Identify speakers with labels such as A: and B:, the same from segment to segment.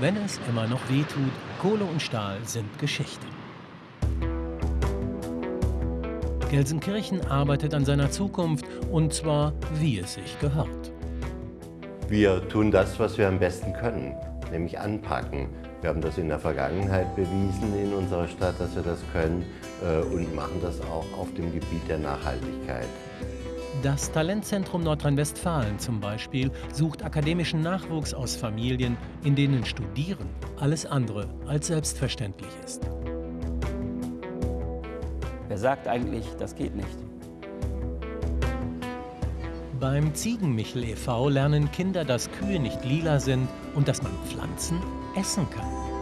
A: wenn es immer noch wehtut, Kohle und Stahl sind Geschichte. Gelsenkirchen arbeitet an seiner Zukunft und zwar wie es sich gehört.
B: Wir tun das, was wir am besten können, nämlich anpacken. Wir haben das in der Vergangenheit bewiesen in unserer Stadt, dass wir das können äh, und machen das auch auf dem Gebiet der Nachhaltigkeit.
A: Das Talentzentrum Nordrhein-Westfalen zum Beispiel sucht akademischen Nachwuchs aus Familien, in denen Studieren alles andere als selbstverständlich ist.
C: Wer sagt eigentlich, das geht nicht?
A: Beim Ziegenmichel e.V. lernen Kinder, dass Kühe nicht lila sind und dass man Pflanzen essen kann.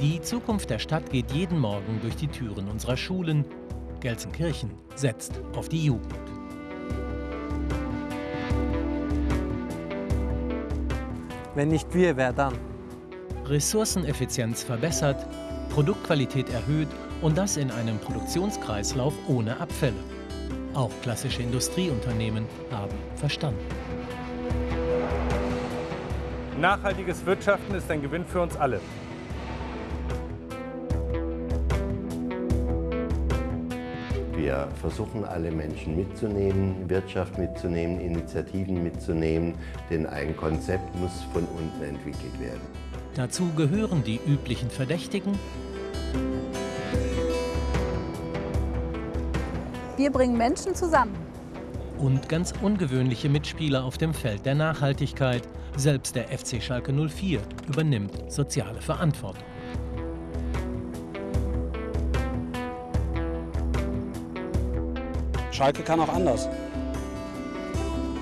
A: Die Zukunft der Stadt geht jeden Morgen durch die Türen unserer Schulen. Gelsenkirchen setzt auf die Jugend.
D: Wenn nicht wir, wer dann?
A: Ressourceneffizienz verbessert, Produktqualität erhöht und das in einem Produktionskreislauf ohne Abfälle. Auch klassische Industrieunternehmen haben verstanden.
E: Nachhaltiges Wirtschaften ist ein Gewinn für uns alle.
B: Wir versuchen alle Menschen mitzunehmen, Wirtschaft mitzunehmen, Initiativen mitzunehmen, denn ein Konzept muss von unten entwickelt werden.
A: Dazu gehören die üblichen Verdächtigen.
F: Wir bringen Menschen zusammen.
A: Und ganz ungewöhnliche Mitspieler auf dem Feld der Nachhaltigkeit. Selbst der FC Schalke 04 übernimmt soziale Verantwortung.
G: Schalke kann auch anders.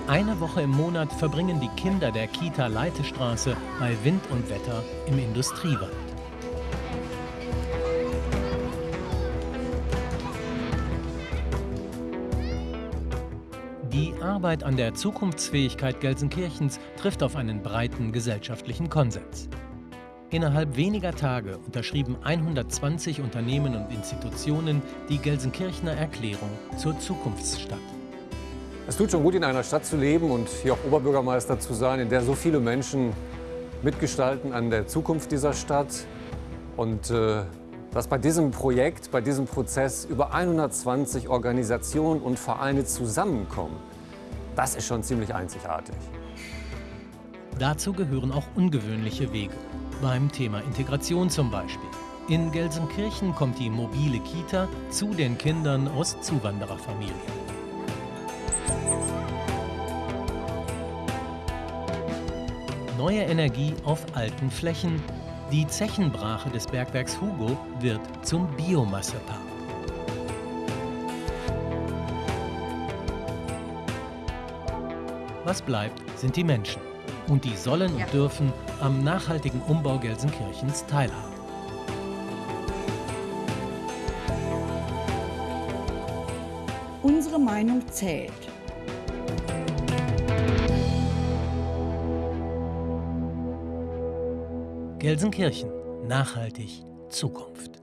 A: Eine Woche im Monat verbringen die Kinder der Kita Leitestraße bei Wind und Wetter im Industriewald. Die Arbeit an der Zukunftsfähigkeit Gelsenkirchens trifft auf einen breiten gesellschaftlichen Konsens. Innerhalb weniger Tage unterschrieben 120 Unternehmen und Institutionen die Gelsenkirchener Erklärung zur Zukunftsstadt.
H: Es tut schon gut, in einer Stadt zu leben und hier auch Oberbürgermeister zu sein, in der so viele Menschen mitgestalten an der Zukunft dieser Stadt. Und äh, dass bei diesem Projekt, bei diesem Prozess über 120 Organisationen und Vereine zusammenkommen, das ist schon ziemlich einzigartig.
A: Dazu gehören auch ungewöhnliche Wege. Beim Thema Integration zum Beispiel. In Gelsenkirchen kommt die mobile Kita zu den Kindern aus Zuwandererfamilien. Neue Energie auf alten Flächen. Die Zechenbrache des Bergwerks Hugo wird zum Biomassepark. Was bleibt, sind die Menschen. Und die sollen und dürfen am nachhaltigen Umbau Gelsenkirchens teilhaben.
I: Unsere Meinung zählt.
A: Gelsenkirchen. Nachhaltig Zukunft.